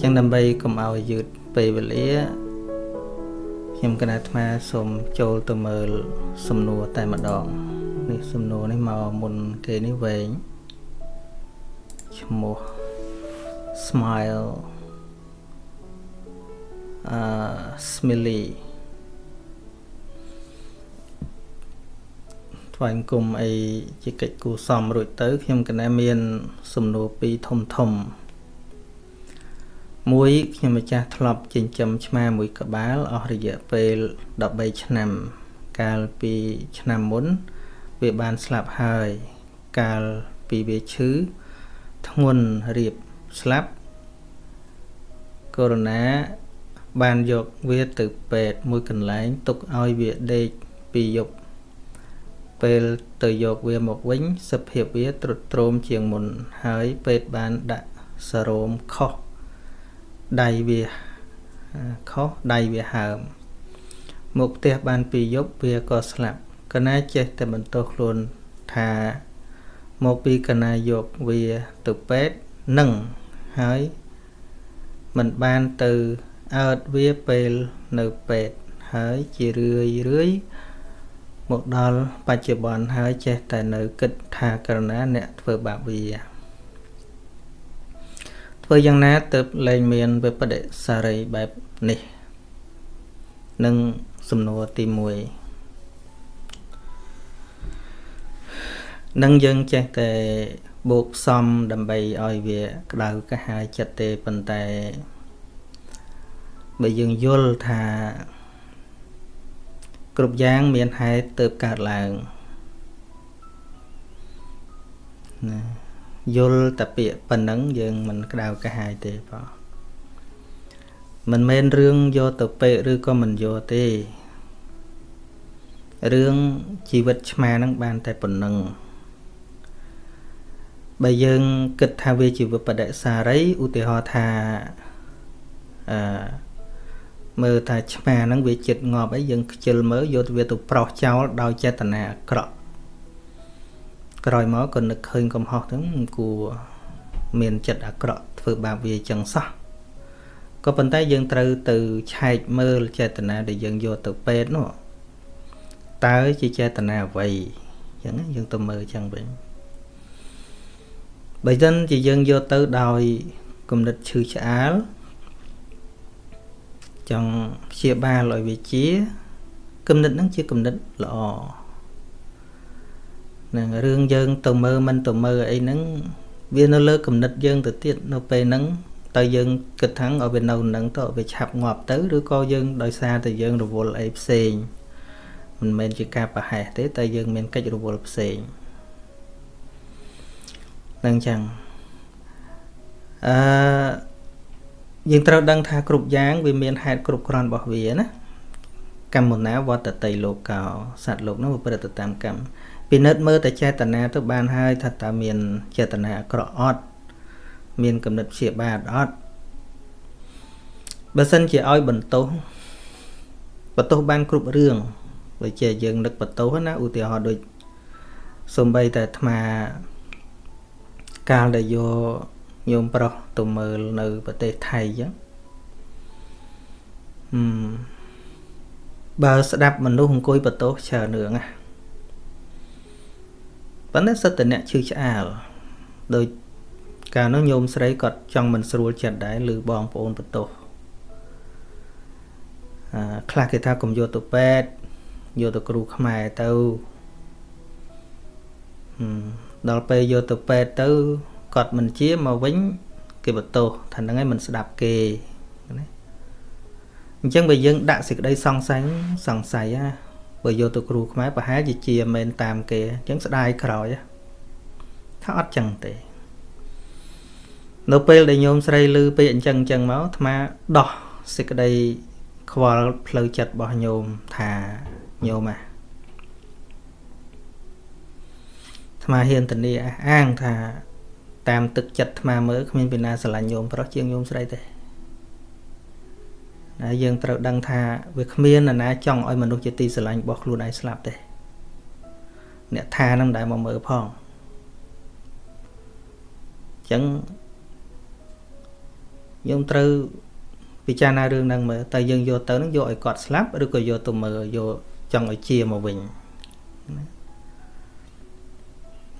ចឹងដើម្បីកុំឲ្យយឺតពេលវេលាខ្ញុំគណៈអាត្មាសូមចូលទៅមើលសំណួរតែម្ដងនេះសំណួរនេះមកមុនគេនេះវែងឈ្មោះ smile អឺ smiley ថ្វាយអង្គមអីជាកិច្ចគូសំរួចទៅ ខ្ញុំកណែមាន សំណួរពីរធំធំ មួយខ្ញុំម្ចាស់ធ្លាប់ចិញ្ចឹមឆ្មាមួយក្បាលអស់រយៈពេល13ឆ្នាំ កាលពីឆ្នាំមុន វាបានស្លាប់ហើយ កាលពីវាឈឺធ្ងន់រៀបស្លាប់កូវីដបានយកវាទៅពេទ្យមួយកន្លែងទុកឲ្យវាដេកពីយប់ពេលទៅយកវាមកវិញសភាពវាទ្រុឌទ្រោមជាងមុន ហើយពេទ្យបានដាក់សារ៉ូមខុស ដៃវាខុសដៃវាហើមមកផ្ទះបានពីយប់វាក៏ស្លាប់កណាចេះតែបន្ទោសខ្លួនថាមកពីកណាយកវាទៅពេទ្យនឹងហើយมันបានទៅអើតវាពេលនៅពេទ្យហើយជារឿយរឿយមកដល់បច្ចុប្បន្នហើយចេះតែនៅគិតថាករណាអ្នកធ្វើបាបវា ធ្វើយ៉ាងណាទើបលែងមានវិបដិសារីបែបនេះនឹងសំណួរទី1នឹងយើងចេះតែបូកផ្សំដើម្បីឲ្យវាក្តៅកាហាយចិត្តទេប៉ុន្តែបើយើងយល់ថាគ្រប់យ៉ាងមានហេតុទើបកើតឡើងណា យល់តែពាក្យប៉ុណ្ណឹងយើងមិនក្តៅកាហាយទេបងមិនមែនរឿងយកទៅពេកឬក៏មិនយកទេរឿងជីវិតឆ្មាហ្នឹងបានតែប៉ុណ្ណឹងបើយើងគិតថាវាជាវិបដិសារីឧទាហរណ៍ថាអឺមើលថាឆ្មាហ្នឹងវាចិត្តងាប់អីយើងខ្ជិលមើលយកវាទៅប្រោះចោលដោយចេតនាអាក្រក់ ក្រោយមកក៏នឹកឃើញកំហុសហ្នឹងគួរមានចិត្តអាក្រក់ធ្វើបាបវាចឹងសោះក៏ប៉ុន្តែយើងត្រូវទៅឆែកមើលចេតនាដែលយើងយកទៅពេទ្យនោះតើជាចេតនាអ្វីចឹងយើងទៅមើលចឹងវិញបើមិនជាយើងយកទៅដោយគំនិតឈឺឆ្អាលចង់ព្យាបាលឲ្យវាជាគំនិតហ្នឹងជាគំនិតល្អ នឹងរឿងយើងទៅមើលមិនទៅមើលអីហ្នឹងវានៅលើគំនិតយើងទៅទៀតនៅពេលហ្នឹងតើយើងគិតថាឲ្យវានៅនឹងទៅវាឆាប់ងាប់ទៅឬក៏យើងដោយសារតែយើងរវល់អីផ្សេងមិនមែនជាការប្រហែសទេតែយើងមានកិច្ចរវល់ផ្សេងនឹងចឹងអឺយើងត្រូវដឹងថាគ្រប់យ៉ាង វាមានហេតុគ្រប់គ្រាន់របស់វាណាកម្មណាវត្តតីលោកោសត្វលោកនោះប្រព្រឹត្តតាមកម្ម ពិនិត្យមើលតែចេតនាទៅបានហើយថាតើមានចេតនាអាក្រក់អត់មានគំនិតព្យាបាទអត់បើសិនជាឲ្យបន្ទោសបន្ទោសបានគ្រប់រឿងដូចជាយើងនឹកបន្ទោសណាឧទាហរណ៍ដូចសំបីតែអាត្មាកាលដែលយកញោមប្រុសទៅមើលនៅប្រទេសថៃអញ្ចឹងហឹមបើស្ដាប់មនុស្សអង្គុយបន្ទោសច្រើនរឿងណា ប៉ុន្តែសិតតអ្នកឈឺឆ្អាលដោយកាលនោះញោមស្រីគាត់ចង់មិនស្រួលចិត្តដែរឬបងប្អូនបន្ទោសអឺខ្លះគេថាកុំយកទៅពេទ្យយកទៅគ្រូខ្មែរទៅហឹមដល់ពេលយកទៅពេទ្យទៅគាត់មិនជាមកវិញគេបន្ទោសថាហ្នឹងឯងមិនស្ដាប់គេណាអញ្ចឹងបើយើងដាក់សេចក្តីសង្ស័យសង្ស័យណា បើយកទៅគ្រូខ្មែរប្រហែលជាជាមិនតាមគេអញ្ចឹងស្ដាយក្រោយថាអត់ចឹងទេ នៅពេលដែលញោមស្រីឮពេកអញ្ចឹងអញ្ចឹងមកអាត្មាដោះសេចក្តីខ្វល់ផ្លូវចិត្តរបស់ញោមថាញោមអាថ្មហ៊ានធានាអះអាងថាតាមទឹកចិត្តថ្មមើលគ្មានពីណាស្រឡាញ់ញោមប្រុសជាងញោមស្រីទេណា យើងត្រូវដឹងថាវាគ្មាននរណាចង់ឲ្យមនុស្សជាទីស្រឡាញ់របស់ខ្លួនឯងស្លាប់ទេអ្នកថានឹងដែលមកមើលផងអញ្ចឹងខ្ញុំត្រូវពិចារណារឿងហ្នឹងមើលតែយើងយកទៅហ្នឹងយកឲ្យគាត់ស្លាប់ឬក៏យកទៅមើលយកចង់ឲ្យជាមកវិញណា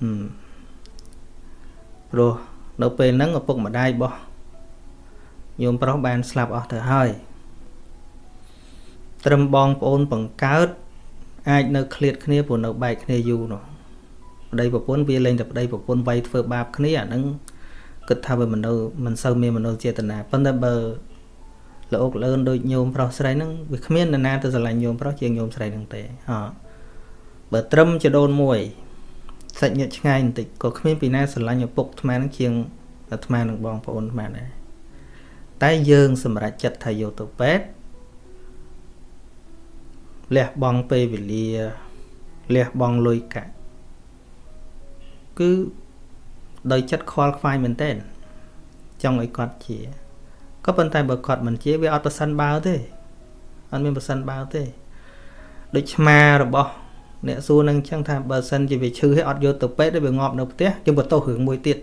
ហឹមព្រោះនៅពេលហ្នឹងឪពុកម្ដាយរបស់ញោមប្រុសបានស្លាប់អស់ទៅហើយ ត្រឹមបងប្អូនបង្កើតអាចនៅឃ្លាតគ្នាព្រោះនៅបែកគ្នាយូរនោះប្តីប្រពន្ធវាលែងតែប្តីប្រពន្ធវាយធ្វើបាបគ្នាអាហ្នឹងគិតថាវាមនុស្សមិនសូវមានមនុស្សចេតនាប៉ុន្តែបើលោកលឿនដូចញោមប្រុសស្រីហ្នឹងវាគ្មាននរណាទៅស្រឡាញ់ញោមប្រុសជាងញោមស្រីហ្នឹងទេហ៎បើត្រឹមចដូនមួយសាច់ញាតិឆ្ងាយបន្តិចក៏គ្មានពីណាស្រឡាញ់ឪពុកអាត្មាហ្នឹងជាងអាត្មានឹងបងប្អូនអាត្មាដែរតែយើងសម្រេចចិត្តថាយកទៅពេទ្យ លះបង់ពេលវេលាលះបង់លុយកាក់គឺដោយចិត្តខ្វល់ខ្វាយមែនទែនចង់ឲ្យគាត់ជាក៏ប៉ុន្តែបើគាត់មិនជាវាអត់ប្រសិនបើទេអត់មានប្រសិនបើទេដូចឆ្មារបស់អ្នកសួរនឹងអញ្ចឹងថាបើសិនជាវាឈឺហើយអត់យកទៅពេទ្យវាងាប់នៅផ្ទះយើងបន្ទោសរឿងមួយទៀត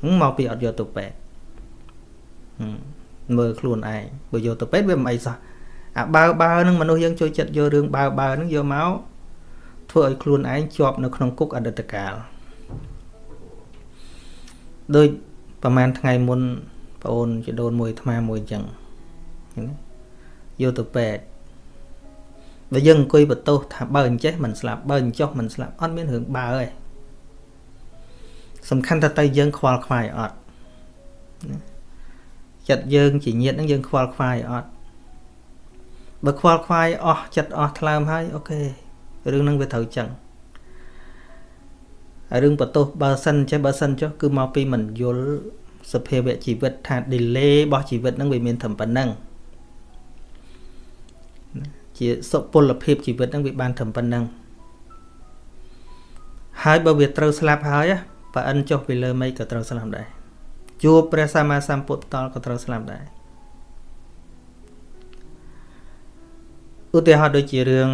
ហ្នឹងមកពីអត់យកទៅពេទ្យមើលខ្លួនឯងបើយកទៅពេទ្យវាមិនអីសោះ អាបើបើហ្នឹងមនុស្សយើងចូលចិត្តយករឿងបើបើហ្នឹងយកមកធ្វើឲ្យខ្លួនឯងជាប់នៅក្នុងគុកអតីតកាលដូចប្រហែលថ្ងៃមុនប្អូនជីដូនមួយអាត្មាមួយអញ្ចឹងយកទៅពេទ្យបើយើងអង្គុយបន្ទោសថាបើអញ្ចេះមិនស្លាប់បើអញ្ចោះមិនស្លាប់អត់មានរឿងបើទេសំខាន់តែទៅយើងខ្វល់ខ្វាយអត់ចិត្តយើងជាញាតហ្នឹងយើងខ្វល់ខ្វាយអត់ បើខ្វល់ខ្វាយអស់ចិត្តអស់ថ្លើមហើយអូខេរឿងហ្នឹងវាត្រូវចឹងហើយរឿងបន្ទោសបើសិនចេះបើសិនចុះគឺមកពីមិនយល់សភាវៈជីវិតថា delay របស់ជីវិតហ្នឹងវាមានត្រឹមប៉ុណ្ណឹងជាសុពលភាពជីវិតហ្នឹងវាបានត្រឹមប៉ុណ្ណឹងហើយបើវាត្រូវស្លាប់ហើយបើអិនចុះពីលើមេឃក៏ត្រូវស្លាប់ដែរជួបព្រះសម្មាសម្ពុទ្ធតលក៏ត្រូវស្លាប់ដែរ ឧទាហរណ៍ដូចជារឿង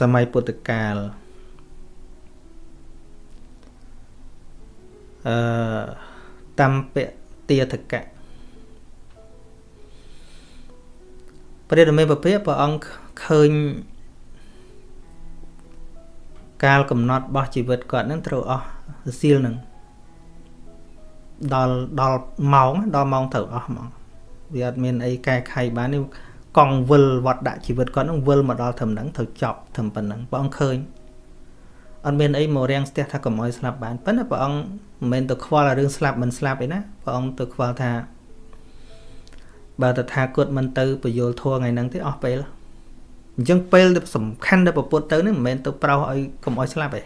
សម័យពុទ្ធកាលអឺតំពទាធកៈព្រះរាមេពភាព្រះអង្គឃើញកាលកំណត់របស់ជីវិតគាត់នឹងត្រូវអស់សៀលនឹងដល់ដល់ម៉ោងដល់ម៉ោងត្រូវអស់ហ្មងវាអត់មានអីកែខៃបាននេះ កង់វិលវត្តដាក់ជីវិតគាត់នឹងវិលមកដល់ត្រឹមហ្នឹងត្រូវចប់ត្រឹមប៉ុណ្ណឹងព្រះអង្គឃើញអត់មានអីមករាំងស្ទះថាកុំឲ្យស្លាប់បានប៉ុន្តែព្រះអង្គមិនមែនទៅខ្វល់រឿងស្លាប់មិនស្លាប់ឯណាព្រះអង្គទៅខ្វល់ថាបើតថាគតមិនទៅពយល់ធัวថ្ងៃហ្នឹងទេអស់ពេលអញ្ចឹងពេលសំខាន់ដែលប្រពុតទៅនេះមិនមែនទៅប្រោសឲ្យកុំឲ្យស្លាប់ទេ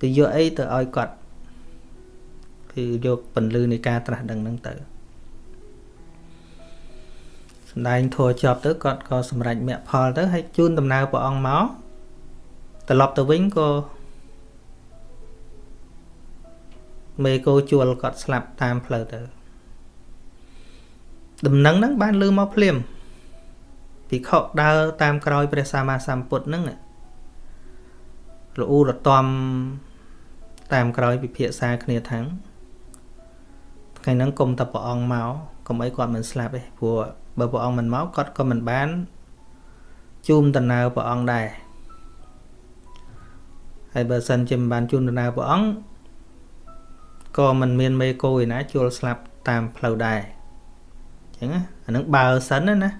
គឺយកអីទៅឲ្យគាត់គឺយកពន្លឺនៃការត្រាស់ដឹងហ្នឹងទៅ សំដែងធัวចប់ទៅគាត់ក៏សម្រេចមគ្គផលទៅហើយជូនដំណើរព្រះអង្គមកត្រឡប់ទៅវិញក៏មេគោជួលគាត់ស្លាប់តាមផ្លូវទៅដំណឹងហ្នឹងបានលឺមកភ្លាមភិក្ខុដើរតាមក្រោយព្រះសម្មាសម្ពុទ្ធហ្នឹងលូរតំតាមក្រោយពិភាក្សាគ្នាថាំងថ្ងៃហ្នឹងគុំតែព្រះអង្គមកកុំអីគាត់មិនស្លាប់ទេព្រោះ បើព្រះអង្គមិនមកគាត់ក៏មិនបានជូនដំណើរព្រះអង្គដែរហើយបើសិនជាមិនបានជូនដំណើរព្រះអង្គក៏មិនមានមេគោឯណាជួលស្លាប់តាមផ្លូវដែរអញ្ចឹងអានឹងបើសិនណាណា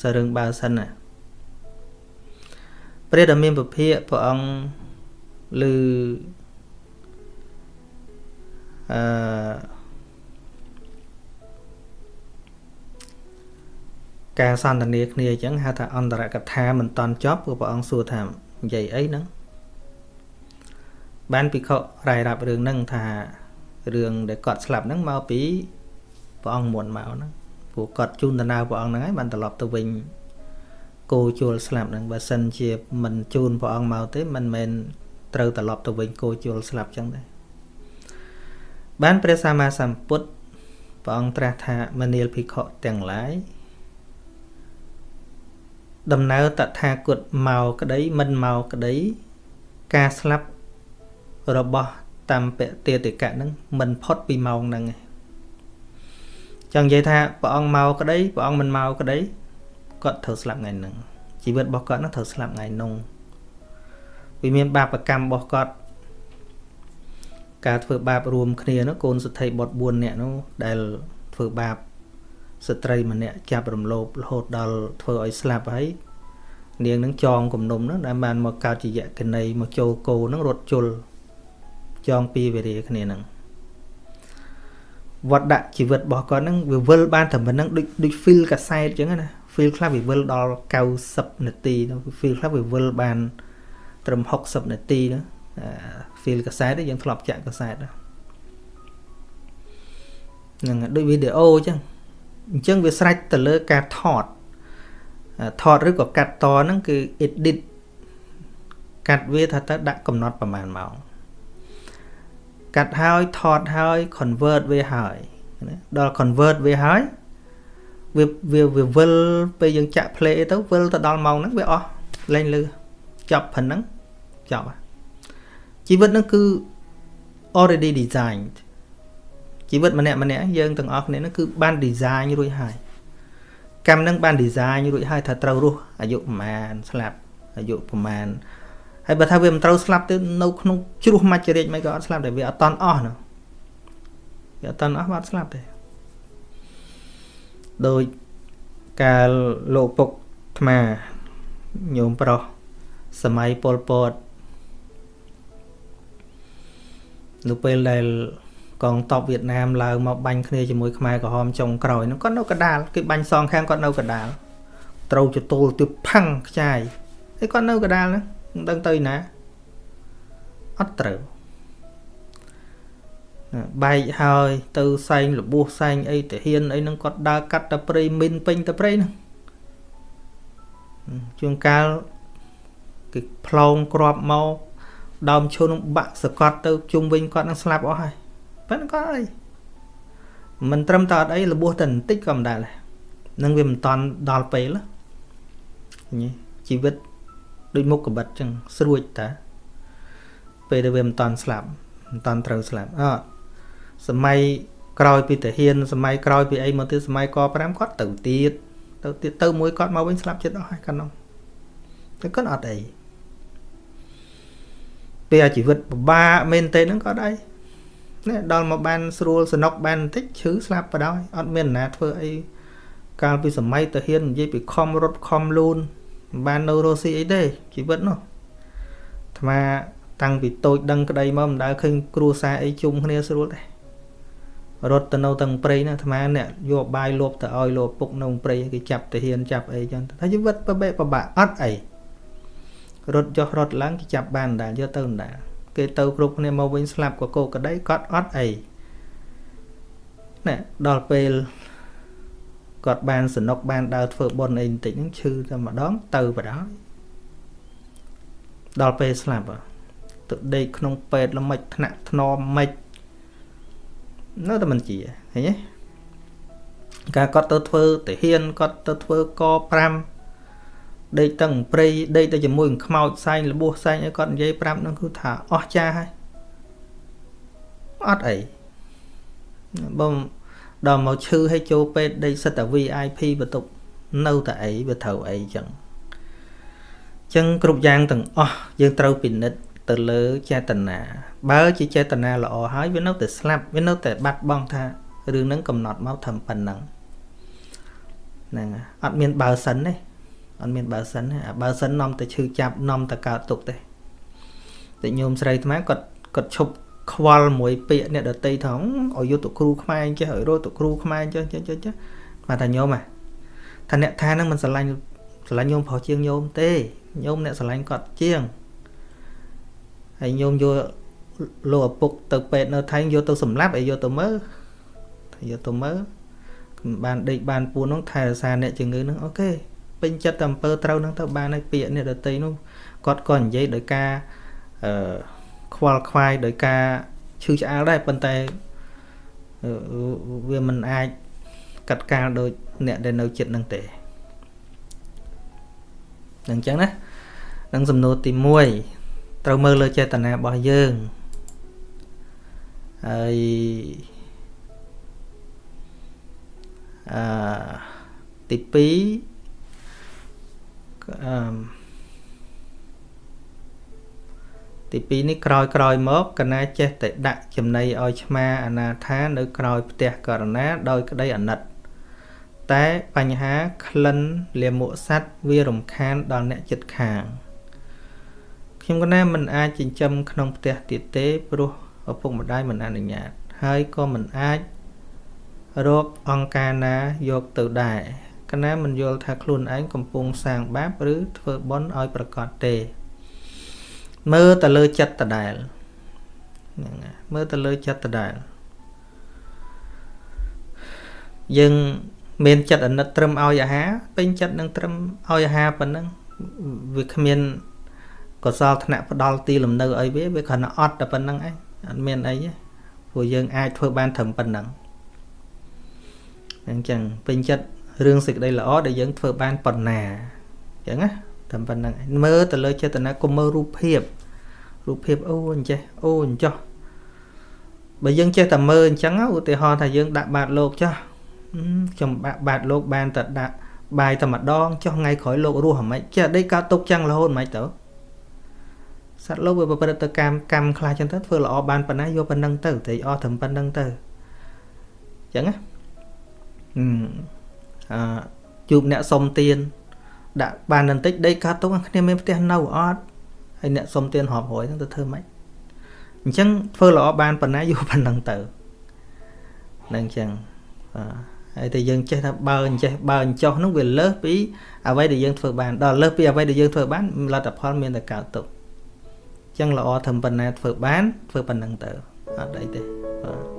សរឿងបើសិនណាព្រះដ៏មានពភាកព្រះអង្គឮអឺ ការសន្ទនាគ្នាអញ្ចឹងហៅថាអន្តរកថាមិនតន់ចប់ព្រោះព្រះអង្គសួរថានិយាយអីហ្នឹងបានភិក្ខុរាយរាប់រឿងហ្នឹងថារឿងដែលគាត់ស្លាប់ហ្នឹងមកពីព្រះអង្គមុនមកហ្នឹងព្រោះគាត់ជូនដំណើរព្រះអង្គហ្នឹងហើយបានត្រឡប់ទៅវិញគោជួលស្លាប់ហ្នឹងបើសិនជាមិនជូនព្រះអង្គមកទេមិនមែនត្រូវត្រឡប់ទៅវិញគោជួលស្លាប់ចឹងដែរបានព្រះសម្មាសម្ពុទ្ធព្រះអង្គត្រាស់ថាមនាលភិក្ខុទាំងឡាយ ដំណើរតថាគតមកក្តីមិនមកក្តី ការស្លាប់របស់តាមពតិតិកៈហ្នឹងមិនផុតពីម៉ោងហ្នឹងឯងចង់និយាយថាព្រះអង្គមកក្តីព្រះអង្គមិនមកក្តីគាត់ត្រូវស្លាប់ថ្ងៃហ្នឹងជីវិតរបស់គាត់នឹងត្រូវស្លាប់ថ្ងៃនោះវាមានបាបកម្មរបស់គាត់ការធ្វើបាបរួមគ្នានោះកូនសទ្ធិបុត្រ4នាក់នោះដែលធ្វើបាប ស្ត្រីម្នាក់ចាប់រំលោភរហូតដល់ធ្វើឲ្យស្លាប់ហើយនាងនឹងចងគំនុំនោះដែលបានមកកើតជាយកណីមកចូលគោនឹងរត់ជុលចងពីវេរាគ្នានឹងវត្តដាក់ជីវិតរបស់គាត់នឹងវាវិលបានតែប៉ុណ្្នឹងដូចដូច feel កាសែតអញ្ចឹងណា feel ខ្លះវាវិលដល់90នាទី feel ខ្លះវាវិលបាន ត្រឹម60នាទីណា feel កាសែតយើងធ្លាប់ចាក់កាសែតហ្នឹងដូចវីដេអូអញ្ចឹង អញ្ចឹងវាស្រេចទៅលើការថតថតឬក៏កាត់តហ្នឹងគឺ edit កាត់វាថាទៅដាក់កំណត់ប្រមាណម៉ោងកាត់ហើយថតហើយ convert វាហើយដល់ convert វាហើយវាវាវាវិលពេលយើងចាក់ play ទៅវិលទៅដល់ម៉ោងហ្នឹងវាអស់លែងលឺចប់ប៉ុណ្ណឹងចប់ជីវិតហ្នឹងគឺ already designed ជីវិតម្នាក់ម្នាក់យើងទាំងអស់គ្នាហ្នឹងគឺបាន design រួចហើយកម្មនឹងបាន design រួចហើយថាត្រូវរស់អាយុប្រហែលស្លាប់អាយុប្រហែលហើយបើថាវាមិនត្រូវស្លាប់ទៅនៅក្នុងជ្រោះមច្ចរិចមិនក៏អត់ស្លាប់តែវាអត់តន់អស់នោះវាអត់តន់អស់បាត់ស្លាប់ទេដោយកាលលោកពុកថ្មញោមប្រុសសម័យប៉ុលពតនៅពេលដែល កងតបវៀតណាមឡើងមកបាញ់គ្នាជាមួយខ្មែរក្រហមចុងក្រោយនោះគាត់នៅកដាលគេបាញ់សងខាងគាត់នៅកដាលត្រូវចទូលទៅផាំងខ្ចាយហើយគាត់នៅកដាលហ្នឹងមិនដឹងទៅណាអត់ត្រូវបែកហើយទៅសែងលបួសសែងអីតាហ៊ានអីហ្នឹងគាត់ដើរកាត់តែព្រៃមីនពេញតែព្រៃហ្នឹងជួនកាលគេផ្លងក្របមកដើមឈើនឹងបាក់សកត់ទៅជុំវិញគាត់នឹងស្លាប់អស់ហើយ ប៉ុន្តែគាត់អីមិនត្រឹមតែអត់អីលបួសតែបន្តិចក៏មិនដែរនឹងវាមិនតន់ដល់ពេលជីវិតដូចមុខកបិតចឹងស្រួចតាពេលដែលវាមិនតន់ស្លាប់មិនតន់ត្រូវស្លាប់អត់សម័យក្រោយពីតាហ៊ានសម័យក្រោយពីអីមកទៀតសម័យក5គាត់ទៅទៀតទៅទៀតទៅមួយគាត់មកវិញស្លាប់ចិត្តអស់ហើយកាលនោះតែគាត់អត់អីពេលជីវិតពិបាកមែនទេហ្នឹងគាត់អី នេះដល់មកបានស្រួលសនុកបានបន្តិចឈឺស្លាប់បដ ாய் អត់មានណាធ្វើអីកាលពីសម័យតាហ៊ាននិយាយពីខំរត់ខំលូនបាននៅរស់ស៊ីអីទេជីវិតនោះអាត្មាតាំងពីតូចដឹងក្តីមកមិនដែលឃើញគ្រួសារអីជុំគ្នាស្រួលទេរត់ទៅនៅទាំងព្រៃណាអាត្មាអ្នកយកបាយលបទៅឲ្យលោកពុកនៅព្រៃគេចាប់ទៅហ៊ានចាប់អីចឹងថាជីវិតប្របែកប្របាក់អត់អីរត់ចុះរត់ឡើងគេចាប់បានដែរយកទៅដែរ គេទៅគ្រប់គ្នាមកវិញស្លាប់ក៏គោក្តីគាត់អត់អីណែដល់ពេលគាត់បានសនុកបានដើរធ្វើបុណ្យអីបន្តិចហ្នឹងឈឺតែម្ដងទៅបដ ாய் ដល់ពេលស្លាប់ទៅដេកក្នុងពេទ្យល្មិចថ្នាក់ធ្នមមិននៅតែមិនជាឃើញទេការគាត់ទៅធ្វើទាហានគាត់ទៅធ្វើក5 ដេកទាំងព្រៃដេកទៅជាមួយនឹងខ្មោចសែងលបួសសែងអីគាត់និយាយប្រាប់នឹងគឺថាអស់ចាហើយអត់អីបងដល់មកឈឺឲ្យចូលពេទ្យដេកសិតតែ VIP បន្ទប់នៅតែអីវាត្រូវអីចឹងចឹងគ្រប់យ៉ាងទាំងអស់យើងត្រូវពិនិត្យទៅលើចេតនាបើជាចេតនាល្អហើយវានៅតែស្លាប់វានៅតែបាត់បង់ថារឿងហ្នឹងកំណត់មកធ្វើប៉ុណ្ណឹងហ្នឹងអត់មានបើសិនទេ អត់មានបើសិនទេអាបើសិននាំតែឈឺចាប់នាំតែកើតទុកទេតែញោមស្រីថ្មគាត់គាត់ឈប់ខ្វល់មួយពាក្យអ្នកដតីថងឲ្យយកទៅគ្រូខ្មែរចេះឲ្យរត់ទៅគ្រូខ្មែរចេះចេះចេះចេះបាទថាញោមថាអ្នកថានឹងមិនស្រឡាញ់ស្រឡាញ់ញោមប្រុសជាងញោមទេញោមអ្នកស្រឡាញ់គាត់ជាងហើយញោមយកលោកឪពុកទៅពេទ្យនៅថៃយកទៅសម្លាប់ឲ្យយកទៅមើលយកទៅមើលបានដេកបានពួននោះថែរក្សាអ្នកជំងឺនឹងអូខេ ពេញចិត្តតែអំពើត្រូវនឹងទៅបានហើយពាក្យអ្នកដតីនោះគាត់ក៏និយាយដោយការអឺខ្វល់ខ្វាយដោយការឈឺឆ្អាលដែរប៉ុន្តែវាមិនអាចកាត់កាលដោយអ្នកដែលនៅចិត្តនឹងទេអញ្ចឹងណានឹងសំណួរទី1ត្រូវមើលលើចេតនារបស់យើងហើយអឺទី2អឺ ទី2នេះក្រោយក្រោយមកកណាចេះតែដាក់ចំណីឲ្យឆ្មាអនាថានៅក្រោយផ្ទះករណាដោយក្តីអាណិត តែបញ្ហាក្លិនលាមកសัตว์វារំខានដល់អ្នកចិត្តខាងខ្ញុំកណាមិនអាចចិញ្ចឹមក្នុងផ្ទះទៀតទេព្រោះឪពុកម្ដាយមិនអនុញ្ញាត ហើយក៏មិនអាចរកអង្គការណាយកទៅដែរ កណាមិនយល់ថាខ្លួនឯងកំពុងសាងបាបឬធ្វើបុណ្យឲ្យប្រកបទេ មើលទៅលើចិត្តដដែលហ្នឹងមើលទៅលើចិត្តដដែលយើងមានចិត្តអាណិតត្រឹមឲ្យអាហារពេញចិត្តនឹងត្រឹមឲ្យអាហារប៉ុណ្ណឹងវាគ្មានកសលថ្នាក់ផ្ដាល់ទីលំនៅអីវាវាគ្រាន់តែអត់តែប៉ុណ្្នឹងឯងអត់មានអីទេព្រោះយើងអាចធ្វើបានត្រឹមប៉ុណ្្នឹងអញ្ចឹងពេញចិត្ត រឿងសេចក្តីល្អដែលយើងធ្វើបានប៉ុណ្ណាអញ្ចឹងណាត្រឹមប៉ុណ្្នឹងមើលទៅលើចេតនាកុំមើលរូបភាពរូបភាពអូអញ្ចេះអូអញ្ចោះបើយើងចេះតែមើលអញ្ចឹងឧទាហរណ៍ថាយើងដាក់បាតលោកចោះខ្ញុំបាក់បាតលោកបានតែដាក់បាយតែម្ដងចុះថ្ងៃក្រោយលោករស់ហ្មងចេះដេកកើតទុកចឹងរហូតហ្មងទៅសត្វលោកវាប្រព្រឹត្តទៅកម្មកម្មខ្លះចឹងទៅធ្វើល្អបានប៉ុណ្ណាយកប៉ុណ្ណឹងទៅតែអស់ត្រឹមប៉ុណ្ណឹងទៅចឹងណាអឺ ជួបអ្នកសុំទៀនដាក់បានបន្តិចដេកកើតទុកគ្នាមានផ្ទះនៅអត់ហើយអ្នកសុំទៀនរាប់រយហ្នឹងទៅធ្វើម៉េចអញ្ចឹងធ្វើល្អបានប៉ុណ្ណាយកប៉ុណ្ណឹងទៅនឹងអញ្ចឹងបាទហើយតែយើងចេះថាបើអញ្ចេះបើអញ្ចោះនោះវាលើសពីអ្វីដែលយើងធ្វើបានដល់លើសពីអ្វីដែលយើងធ្វើបានលទ្ធផលមានតែកើតទុកអញ្ចឹងល្អធ្វើប៉ុណ្ណាធ្វើបានធ្វើប៉ុណ្ណឹងទៅអត់អីទេបាទ